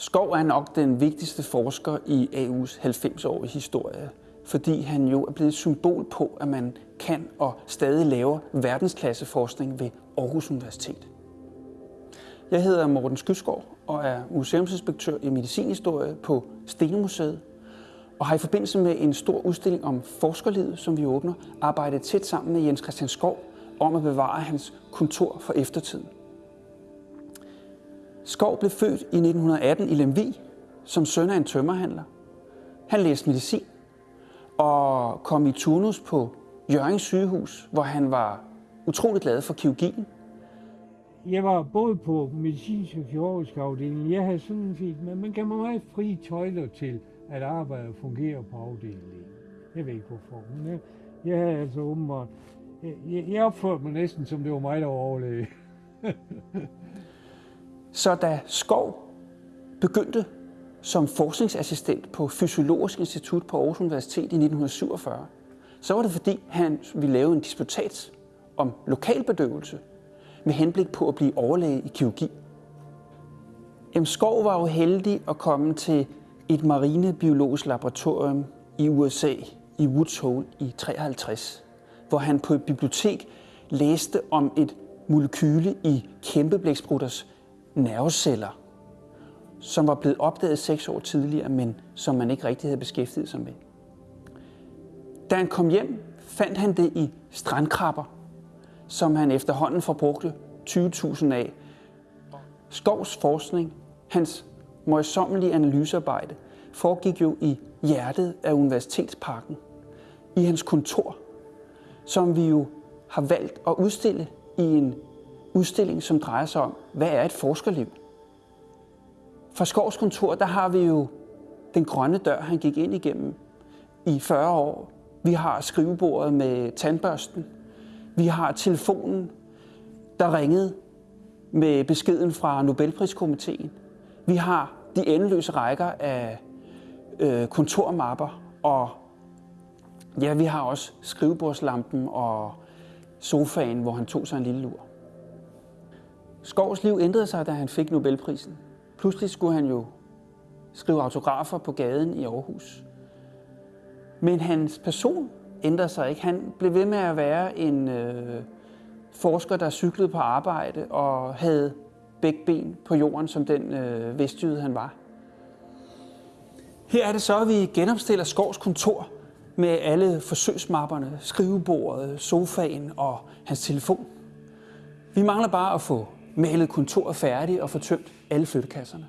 Skov er nok den vigtigste forsker i AU's 90-årige historie, fordi han jo er blevet et symbol på, at man kan og stadig laver verdensklasseforskning ved Aarhus Universitet. Jeg hedder Morten Skyskov og er museumsinspektør i medicinhistorie på Stenemuseet, og har i forbindelse med en stor udstilling om forskerlivet, som vi åbner, arbejdet tæt sammen med Jens Christian Skov om at bevare hans kontor for eftertiden. Skov blev født i 1918 i Lemvig som søn af en tømmerhandler. Han læste medicin og kom i turnus på Jørgens sygehus, hvor han var utrolig glad for kirurgien. Jeg var både på medicinsk og kirurgisk afdeling. Jeg havde sådan set, men man kan meget fri tøjler til, at arbejdet fungerer på afdelingen. Jeg ved ikke hvorfor, men jeg, jeg havde altså åbenbart, jeg, jeg opførte mig næsten som det var mig, der var overlæge. Så da Skov begyndte som forskningsassistent på Fysiologisk Institut på Aarhus Universitet i 1947, så var det fordi, han ville lave en disputat om lokalbedøvelse med henblik på at blive overlæge i kirurgi. Jamen, Skov var jo heldig at komme til et marinebiologisk laboratorium i USA i Woods Hole i 53, hvor han på et bibliotek læste om et molekyle i kæmpeblæksprutters nerveceller, som var blevet opdaget seks år tidligere, men som man ikke rigtig havde beskæftiget sig med. Da han kom hjem, fandt han det i strandkrabber, som han efterhånden forbrugte 20.000 af. Skovs forskning, hans møjsommelige analysearbejde, foregik jo i hjertet af Universitetsparken, i hans kontor, som vi jo har valgt at udstille i en udstilling, som drejer sig om, hvad er et forskerliv? Fra Skovs kontor, der har vi jo den grønne dør, han gik ind igennem i 40 år. Vi har skrivebordet med tandbørsten. Vi har telefonen, der ringede med beskeden fra Nobelpriskomiteen. Vi har de endeløse rækker af øh, kontormapper, og ja, vi har også skrivebordslampen og sofaen, hvor han tog sig en lille lur. Skovs liv ændrede sig, da han fik Nobelprisen. Pludselig skulle han jo skrive autografer på gaden i Aarhus. Men hans person ændrede sig ikke. Han blev ved med at være en øh, forsker, der cyklede på arbejde og havde begge ben på jorden, som den øh, vestjyde han var. Her er det så, at vi genopstiller Skovs kontor med alle forsøgsmapperne, skrivebordet, sofaen og hans telefon. Vi mangler bare at få malet kontoret færdigt og få tømt alle flyttekasserne.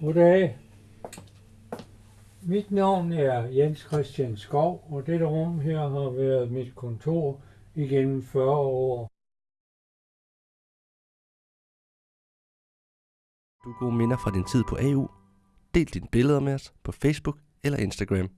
Goddag. Mit navn er Jens Christian Skov, og dette rum her har været mit kontor igennem 40 år. Du gode minder fra din tid på AU. Del dine billeder med os på Facebook eller Instagram.